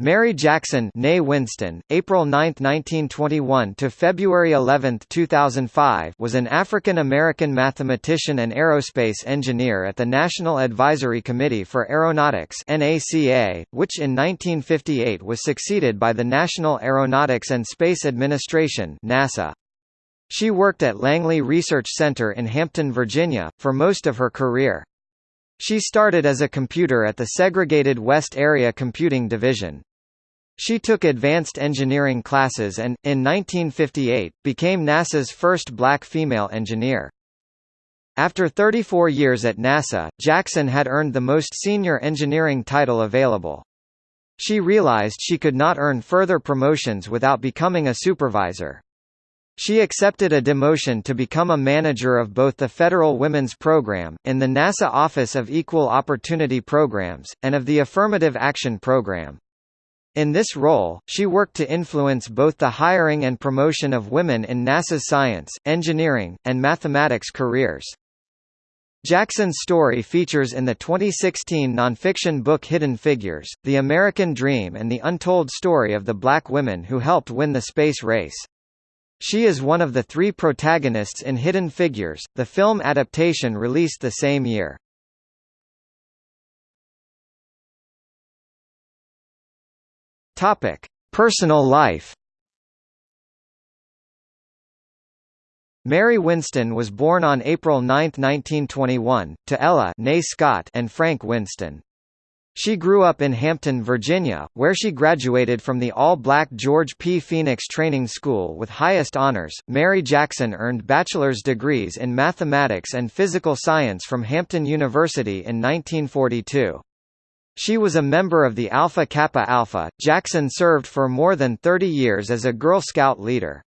Mary Jackson née Winston, April 9, 1921 to February 11, 2005 was an African-American mathematician and aerospace engineer at the National Advisory Committee for Aeronautics NACA, which in 1958 was succeeded by the National Aeronautics and Space Administration NASA. She worked at Langley Research Center in Hampton, Virginia, for most of her career. She started as a computer at the segregated West Area Computing Division. She took advanced engineering classes and, in 1958, became NASA's first black female engineer. After 34 years at NASA, Jackson had earned the most senior engineering title available. She realized she could not earn further promotions without becoming a supervisor. She accepted a demotion to become a manager of both the Federal Women's Program, in the NASA Office of Equal Opportunity Programs, and of the Affirmative Action Program. In this role, she worked to influence both the hiring and promotion of women in NASA's science, engineering, and mathematics careers. Jackson's story features in the 2016 nonfiction book Hidden Figures, The American Dream and the Untold Story of the Black Women Who Helped Win the Space Race. She is one of the three protagonists in Hidden Figures, the film adaptation released the same year. Topic: Personal life. Mary Winston was born on April 9, 1921, to Ella Scott and Frank Winston. She grew up in Hampton, Virginia, where she graduated from the all-black George P. Phoenix Training School with highest honors. Mary Jackson earned bachelor's degrees in mathematics and physical science from Hampton University in 1942. She was a member of the Alpha Kappa Alpha. Jackson served for more than 30 years as a Girl Scout leader.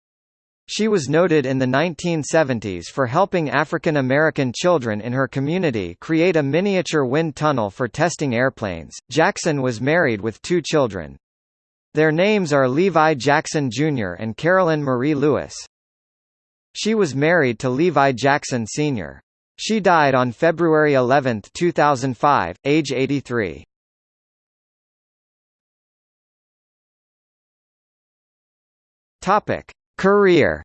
She was noted in the 1970s for helping African American children in her community create a miniature wind tunnel for testing airplanes. Jackson was married with two children. Their names are Levi Jackson Jr. and Carolyn Marie Lewis. She was married to Levi Jackson Sr. She died on February 11, 2005, age 83. Topic: Career.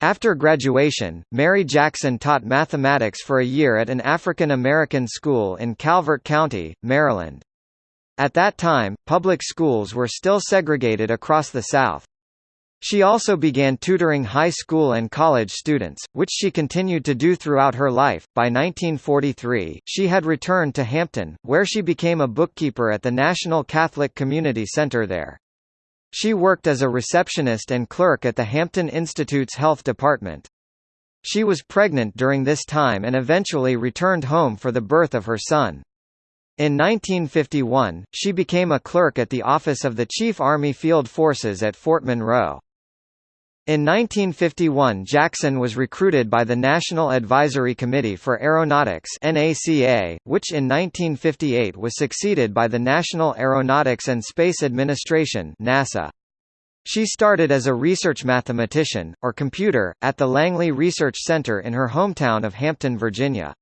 After graduation, Mary Jackson taught mathematics for a year at an African American school in Calvert County, Maryland. At that time, public schools were still segregated across the South. She also began tutoring high school and college students, which she continued to do throughout her life. By 1943, she had returned to Hampton, where she became a bookkeeper at the National Catholic Community Center there. She worked as a receptionist and clerk at the Hampton Institute's health department. She was pregnant during this time and eventually returned home for the birth of her son. In 1951, she became a clerk at the office of the Chief Army Field Forces at Fort Monroe. In 1951 Jackson was recruited by the National Advisory Committee for Aeronautics NACA, which in 1958 was succeeded by the National Aeronautics and Space Administration NASA. She started as a research mathematician, or computer, at the Langley Research Center in her hometown of Hampton, Virginia.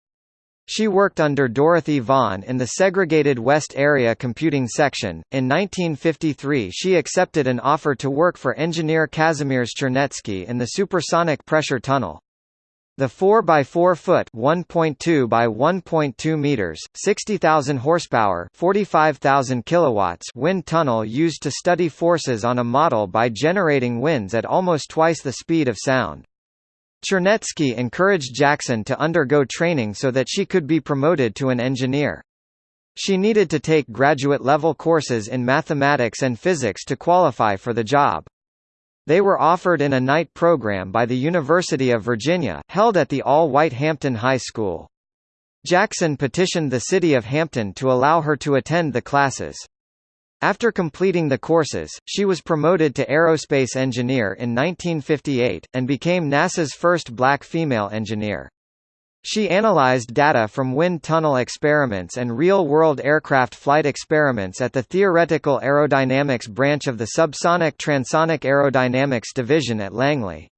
She worked under Dorothy Vaughan in the segregated West Area Computing Section. In 1953, she accepted an offer to work for engineer Kazimierz Czarnecki in the supersonic pressure tunnel. The 4 by 4 foot (1.2 by 1.2 meters, 60,000 horsepower, 45,000 kilowatts) wind tunnel used to study forces on a model by generating winds at almost twice the speed of sound. Czarnecki encouraged Jackson to undergo training so that she could be promoted to an engineer. She needed to take graduate-level courses in mathematics and physics to qualify for the job. They were offered in a night program by the University of Virginia, held at the all-white Hampton High School. Jackson petitioned the city of Hampton to allow her to attend the classes. After completing the courses, she was promoted to aerospace engineer in 1958, and became NASA's first black female engineer. She analyzed data from wind tunnel experiments and real-world aircraft flight experiments at the Theoretical Aerodynamics branch of the Subsonic Transonic Aerodynamics Division at Langley.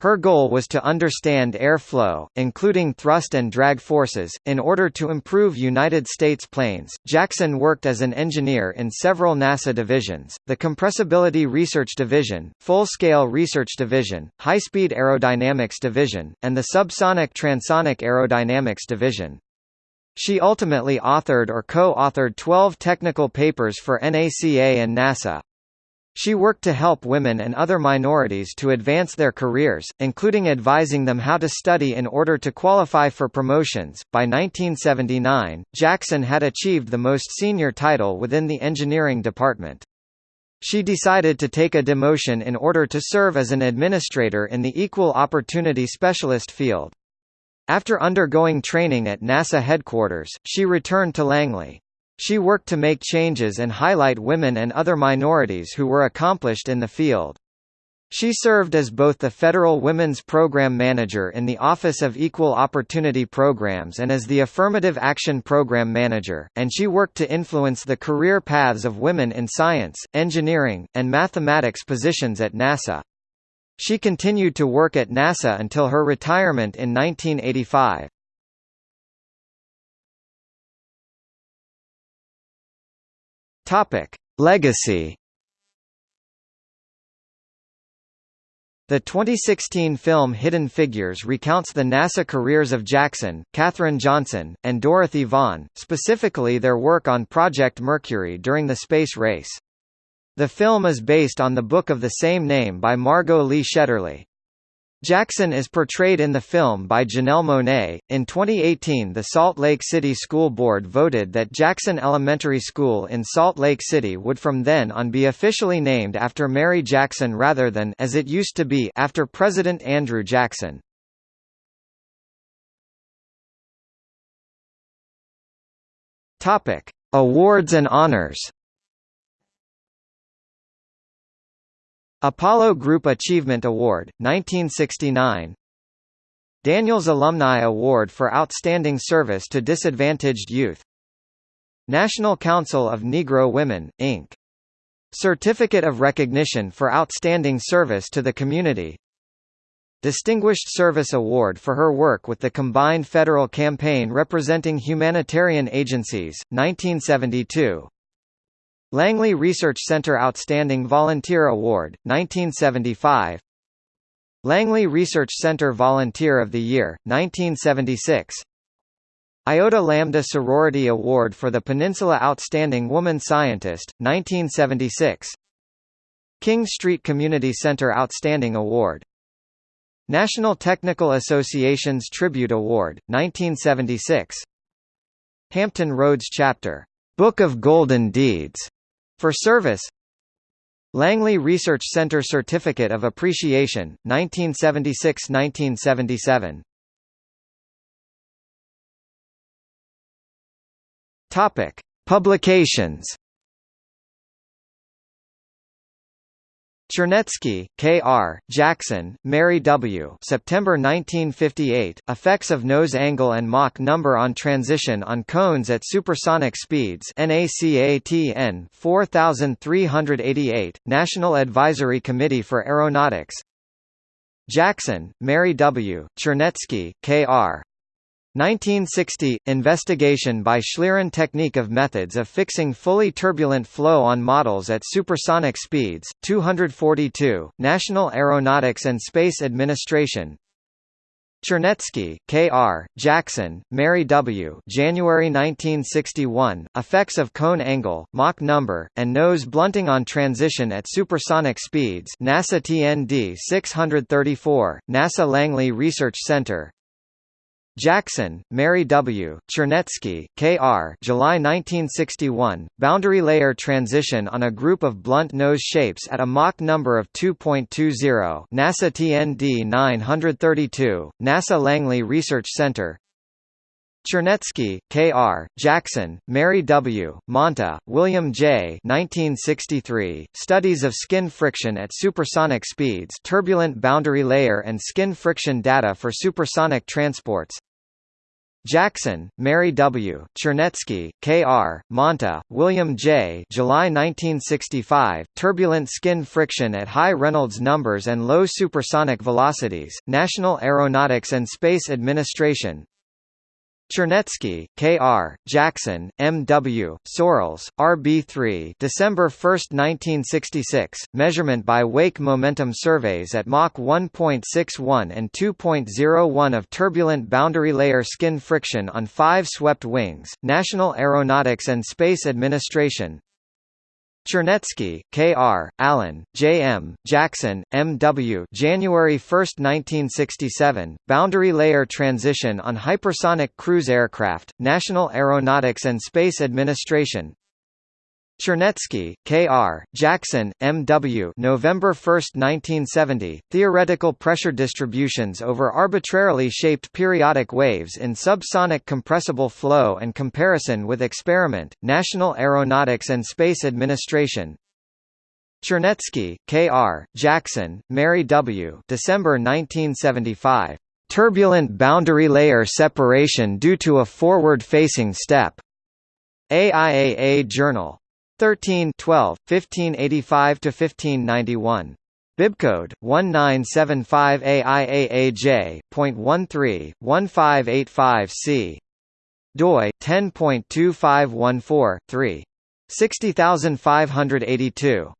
Her goal was to understand air flow, including thrust and drag forces, in order to improve United States planes. Jackson worked as an engineer in several NASA divisions the Compressibility Research Division, Full Scale Research Division, High Speed Aerodynamics Division, and the Subsonic Transonic Aerodynamics Division. She ultimately authored or co authored 12 technical papers for NACA and NASA. She worked to help women and other minorities to advance their careers, including advising them how to study in order to qualify for promotions. By 1979, Jackson had achieved the most senior title within the engineering department. She decided to take a demotion in order to serve as an administrator in the Equal Opportunity Specialist field. After undergoing training at NASA headquarters, she returned to Langley. She worked to make changes and highlight women and other minorities who were accomplished in the field. She served as both the Federal Women's Program Manager in the Office of Equal Opportunity Programs and as the Affirmative Action Program Manager, and she worked to influence the career paths of women in science, engineering, and mathematics positions at NASA. She continued to work at NASA until her retirement in 1985. Topic: Legacy. The 2016 film Hidden Figures recounts the NASA careers of Jackson, Katherine Johnson, and Dorothy Vaughan, specifically their work on Project Mercury during the space race. The film is based on the book of the same name by Margot Lee Shetterly. Jackson is portrayed in the film by Janelle Monáe. In 2018, the Salt Lake City School Board voted that Jackson Elementary School in Salt Lake City would from then on be officially named after Mary Jackson rather than as it used to be after President Andrew Jackson. Topic: Awards and honors. Apollo Group Achievement Award, 1969 Daniels Alumni Award for Outstanding Service to Disadvantaged Youth. National Council of Negro Women, Inc. Certificate of Recognition for Outstanding Service to the Community. Distinguished Service Award for her work with the Combined Federal Campaign representing humanitarian agencies, 1972 Langley Research Center Outstanding Volunteer Award, 1975 Langley Research Center Volunteer of the Year, 1976 Iota Lambda Sorority Award for the Peninsula Outstanding Woman Scientist, 1976 King Street Community Center Outstanding Award. National Technical Association's Tribute Award, 1976 Hampton Roads Chapter, Book of Golden Deeds for service Langley Research Center Certificate of Appreciation, 1976–1977 Topic: Publications Czarnecki, K.R., Jackson, Mary W. September 1958, Effects of Nose Angle and Mach Number on Transition on Cones at Supersonic Speeds NACATN 4388, National Advisory Committee for Aeronautics Jackson, Mary W., Czarnecki, K.R., 1960 – Investigation by Schlieren technique of methods of fixing fully turbulent flow on models at supersonic speeds, 242, National Aeronautics and Space Administration Czarnecki, K.R., Jackson, Mary W. January 1961, Effects of Cone Angle, Mach Number, and Nose Blunting on Transition at Supersonic Speeds NASA TND 634, NASA Langley Research Center Jackson, Mary W., Czarnecki, K.R. July 1961, boundary layer transition on a group of blunt nose shapes at a Mach number of 2.20 NASA TND 932, NASA Langley Research Center Czarnecki, K.R., Jackson, Mary W., Monta, William J. 1963, Studies of Skin Friction at Supersonic Speeds Turbulent Boundary Layer and Skin Friction Data for Supersonic Transports Jackson, Mary W., Czarnecki, K.R., Monta, William J. July 1965, turbulent skin friction at high Reynolds numbers and low supersonic velocities, National Aeronautics and Space Administration Czarnecki, K.R., Jackson, M.W., Sorrells, R.B.3 December 1, 1966, measurement by wake momentum surveys at Mach 1.61 and 2.01 of turbulent boundary layer skin friction on five swept wings, National Aeronautics and Space Administration Czarnecki, K.R., Allen, J.M., Jackson, M.W. January 1, 1967, Boundary Layer Transition on Hypersonic Cruise Aircraft, National Aeronautics and Space Administration Czarnecki, K.R., Jackson, M.W. November 1, 1970, Theoretical pressure distributions over arbitrarily shaped periodic waves in subsonic compressible flow and comparison with experiment, National Aeronautics and Space Administration Czarnecki, K.R., Jackson, Mary W. December 1975. Turbulent boundary layer separation due to a forward-facing step. AIAA Journal. 13 12, 1585–1591. Bibcode 1975 AIAAJ.13 1585C. DOI 10.2514 3. 60582.